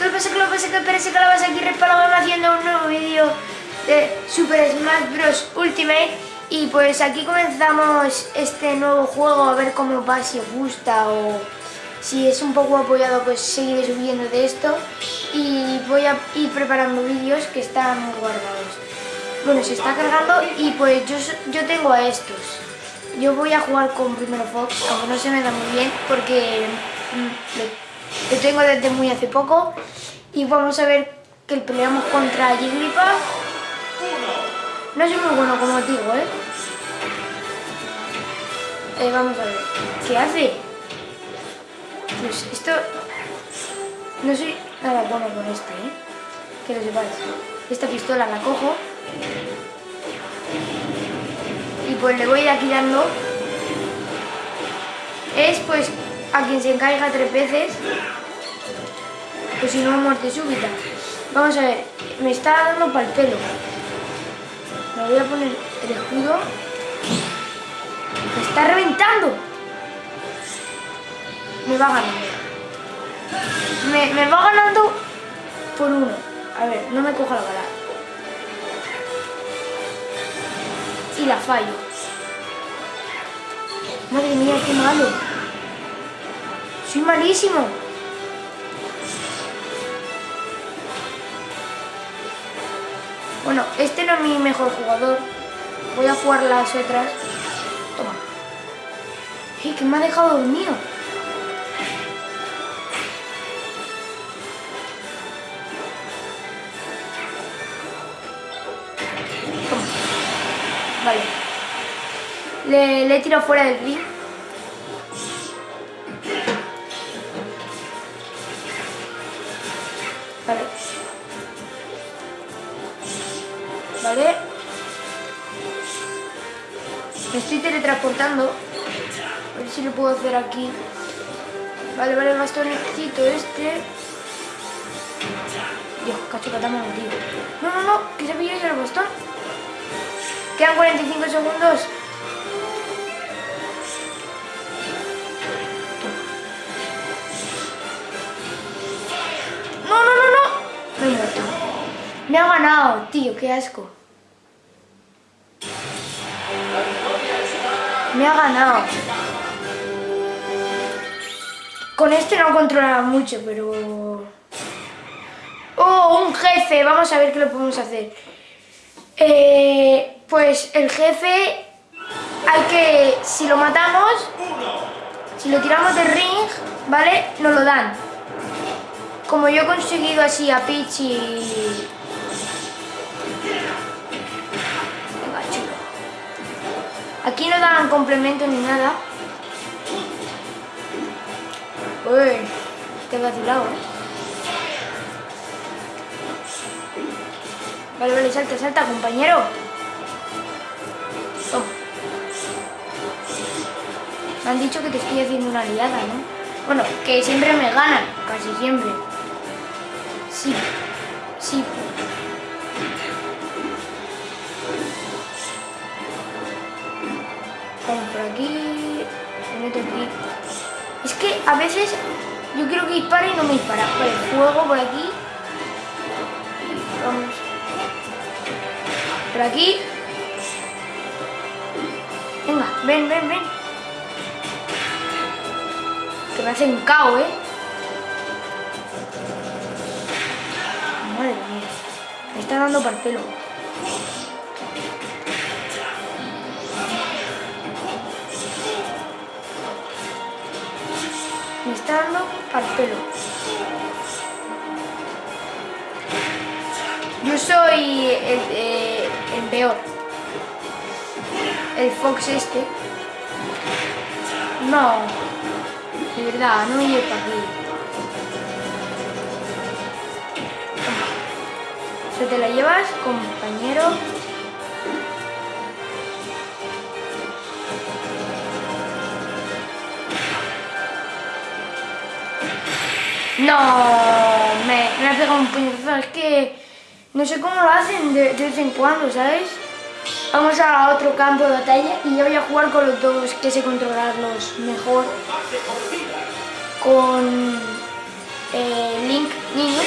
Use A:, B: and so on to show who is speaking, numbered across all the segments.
A: ¿Qué pasa? ¿Qué pasa? ¿Qué pasa? ¿Qué pasa? Aquí Respalabón haciendo un nuevo vídeo de Super Smash Bros. Ultimate y pues aquí comenzamos este nuevo juego a ver cómo va, si os gusta o si es un poco apoyado pues seguiré subiendo de esto y voy a ir preparando vídeos que están guardados. Bueno, se está cargando y pues yo, yo tengo a estos. Yo voy a jugar con Primero Fox, aunque no se me da muy bien porque mm, lo tengo desde muy hace poco. Y vamos a ver que peleamos contra Jigglypuff. No soy muy bueno, como digo, ¿eh? ¿eh? Vamos a ver. ¿Qué hace? Pues esto... No soy nada bueno con este, ¿eh? Que lo sepáis. Esta pistola la cojo. Y pues le voy a ir aquí dando. Es pues a quien se encaiga tres veces, pues si no, muerte súbita. Vamos a ver, me está dando para el pelo. Me voy a poner el escudo. Me está reventando. Me va ganando. Me, me va ganando por uno. A ver, no me coja la bala. Y la fallo. Madre mía, qué malo. Soy malísimo. Bueno, este no es mi mejor jugador. Voy a jugar las otras. Toma. ¡Eh, que me ha dejado dormido! Toma. Vale. Le, le he tirado fuera del ring. Vale. Me estoy teletransportando. A ver si lo puedo hacer aquí. Vale, vale, bastoncito este. Dios, cacho que me tío. No, no, no, que se ya el bastón. Quedan 45 segundos. Me ha ganado, tío, qué asco. Me ha ganado. Con este no controlaba mucho, pero... ¡Oh, un jefe! Vamos a ver qué lo podemos hacer. Eh, pues el jefe hay que... Si lo matamos, si lo tiramos del ring, ¿vale? Nos lo dan. Como yo he conseguido así a Peach y Aquí no dan complemento ni nada. Uy, qué vacilado, ¿eh? Vale, vale, salta, salta, compañero. Me han dicho que te estoy haciendo una liada, ¿no? Bueno, que siempre me ganan, casi siempre. Sí, sí. Que a veces yo quiero que dispare y no me dispara. Fuego por aquí. Vamos. Por aquí. Venga, ven, ven, ven. Que me hacen cao, ¿eh? Madre mía. Me está dando el pelo. Me está al pelo. Yo soy el, eh, el peor. El Fox este. No. De verdad, no para aquí. Se te la llevas, compañero. No, me, me ha pegado un puñetazo. Es que no sé cómo lo hacen de, vez en cuando, ¿sabes? Vamos a otro campo de batalla y yo voy a jugar con los dos que sé controlarlos mejor. Con eh, Link Niño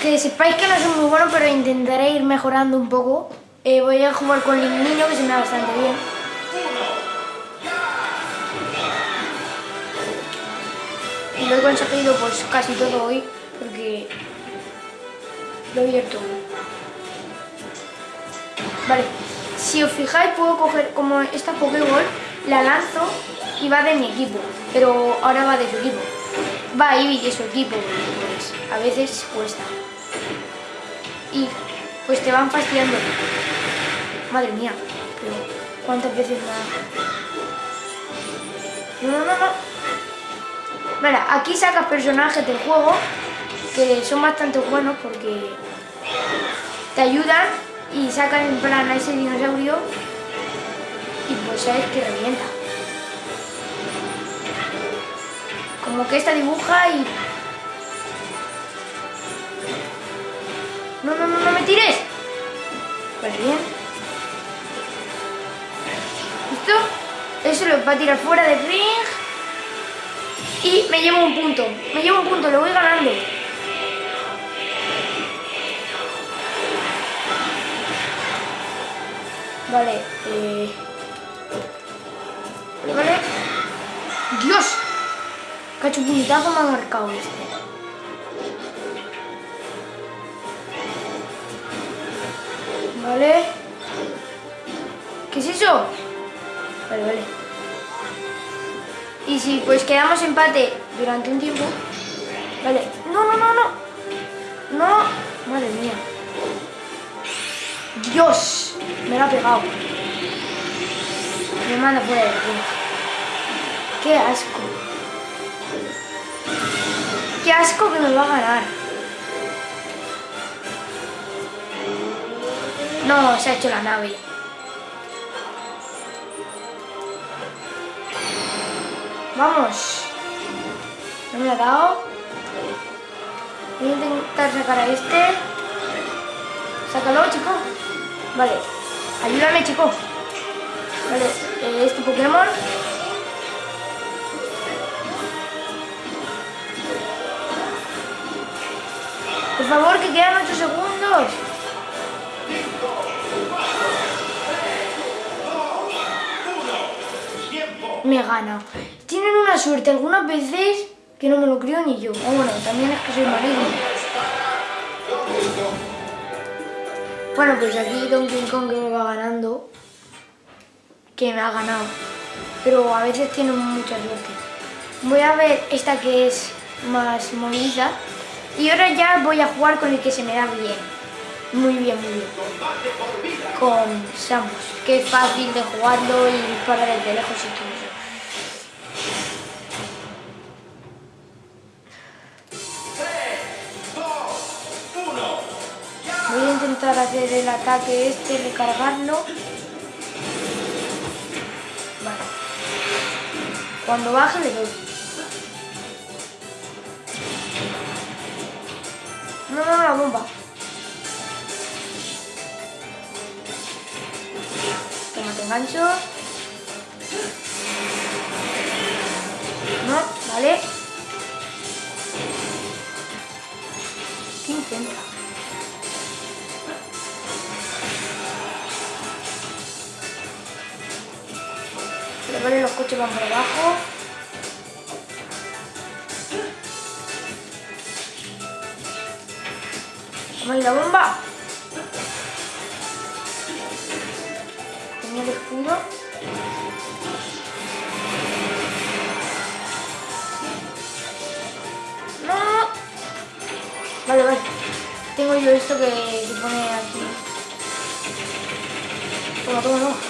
A: Que sepáis que no soy muy bueno, pero intentaré ir mejorando un poco. Eh, voy a jugar con el niño, que se me da bastante bien. Lo he conseguido pues casi todo hoy, porque lo he abierto. Vale, si os fijáis puedo coger como esta Pokéball, la lanzo y va de mi equipo, pero ahora va de su equipo. Va Eevee de su equipo, pues a veces cuesta. Y pues te van fastidiando. Madre mía, pero ¿cuántas veces más? No, no, no, no. Vale, aquí sacas personajes del juego que son bastante buenos porque te ayudan y sacan en plan a ese dinosaurio y pues sabes que revienta. Como que esta dibuja y... No, no, no, no me tires. Vale, bien. ¿Listo? Eso lo va a tirar fuera de ring. Y me llevo un punto. Me llevo un punto, lo voy ganando. Vale, eh... Vale. ¡Dios! Cacho puñetazo me ha marcado este. Vale. ¿Qué es eso? Vale, vale. Y si pues quedamos empate durante un tiempo... Vale. No, no, no, no. No. Madre mía. Dios. Me lo ha pegado. Me manda fuera de aquí. Qué asco. Qué asco que me va a ganar. No, se ha hecho la nave. Vamos. No me ha dado. Voy a intentar sacar a este. Sácalo, chico. Vale. Ayúdame, chico. Vale, eh, este Pokémon. Por favor, que quedan 8 segundos. Me gana. Tienen una suerte algunas veces que no me lo creo ni yo. O bueno, también es que soy maligno. Bueno, pues aquí Donkey Kong que me va ganando. Que me ha ganado. Pero a veces tiene mucha suerte. Voy a ver esta que es más movida. Y ahora ya voy a jugar con el que se me da bien. Muy bien, muy bien. Con Samus. Que es fácil de jugarlo y disparar desde lejos y todo intentar hacer el ataque este, recargarlo. Vale. Cuando baje le doy. No, no, la bomba. Toma, te engancho. No, vale. ¿Qué intenta? Pero vale, los coches van por abajo. Toma ahí la bomba. Tenía el escudo. No. Vale, vale. Tengo yo esto que se pone aquí. Toma, toma, toma.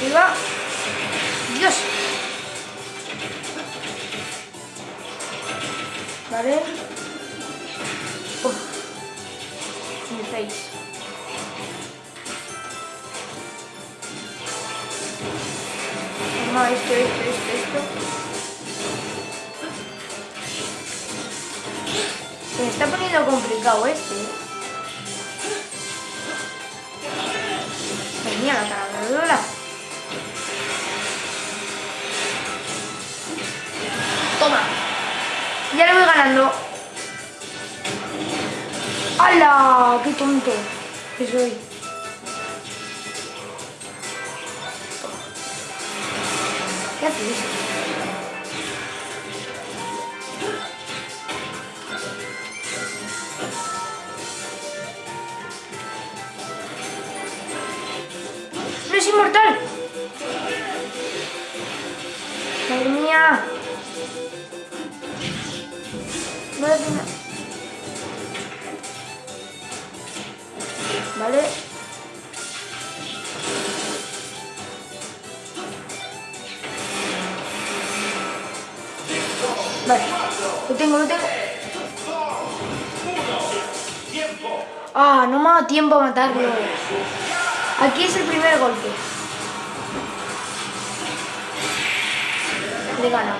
A: Arriba. Dios. Vale. Uf. Mi face. No, esto, esto, esto, esto. Se me está poniendo complicado este. ¿eh? Venía la taladradora. Toma. Ya le voy ganando. ¡Hala! ¡Qué tonto que soy! Vale, lo tengo, lo tengo. Ah, no me ha dado tiempo a matarlo. Aquí es el primer golpe. Le he ganado.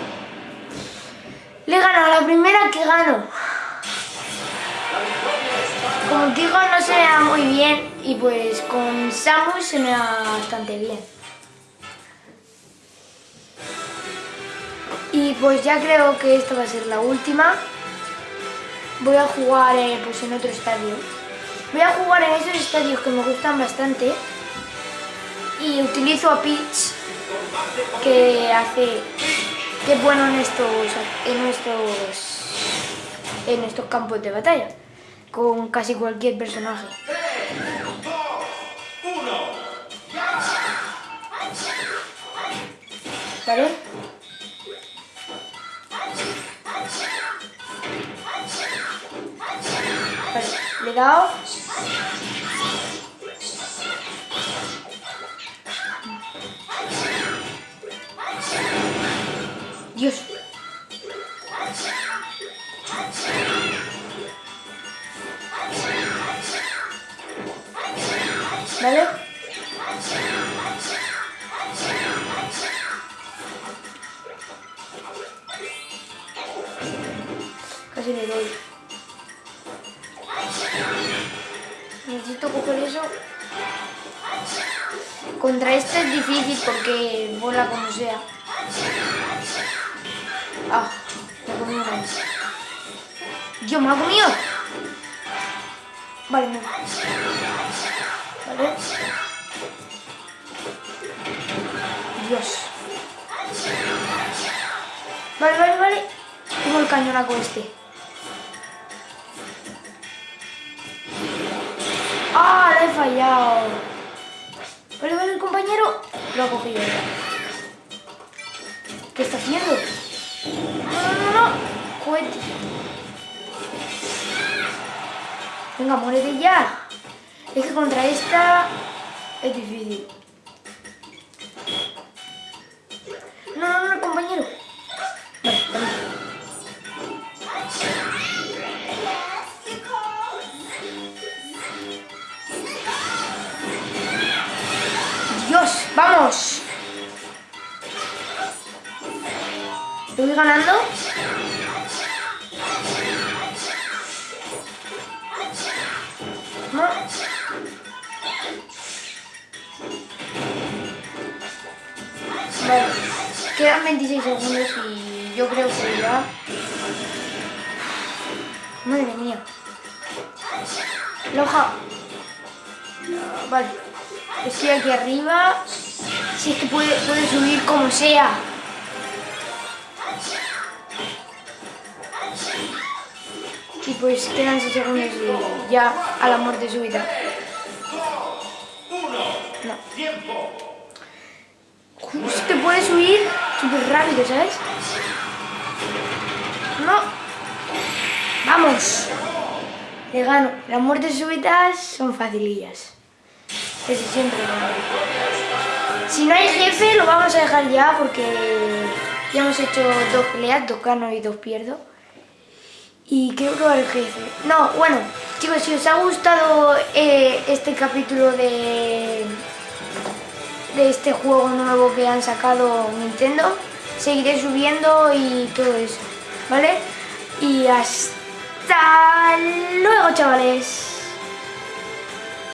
A: Le he ganado la primera que gano. Como digo, no se me da muy bien y pues con Samus se me da bastante bien. Y pues ya creo que esta va a ser la última. Voy a jugar eh, pues en otro estadio. Voy a jugar en esos estadios que me gustan bastante. Y utilizo a Peach, que hace... que es bueno en estos, en estos, en estos campos de batalla. Con casi cualquier personaje. ¿Vale? Le he dado. Dios. ¿Vale? Casi le doy. Coger eso. Contra este es difícil porque vuela como sea. Ah, me comido una vez. Dios, me ha comido. Vale, no. Vale. Dios. Vale, vale, vale. Tengo el cañonaco este. ¡Ah! Le he fallado. Vale, vale, el compañero. Lo ha cogido. ¿Qué está haciendo? No, no, no, no. Cohete. Venga, muérete ya. Es que contra esta es difícil. Vamos. ¿Lo voy ganando? No. Vale, quedan 26 segundos y yo creo que ya... Madre mía. Loja. Vale. Estoy aquí arriba. Si es que puede, puede subir como sea. Y pues quedan 6 segundos y ya a la muerte súbita. No. Justo te puede subir súper rápido, ¿sabes? No. ¡Vamos! Le gano. Las muertes súbitas son facilillas. Casi siempre gano. Si no hay jefe, lo vamos a dejar ya porque ya hemos hecho dos peleas, dos gano y dos pierdo. Y quiero probar el jefe. No, bueno, chicos, si os ha gustado eh, este capítulo de, de este juego nuevo que han sacado Nintendo, seguiré subiendo y todo eso, ¿vale? Y hasta luego, chavales.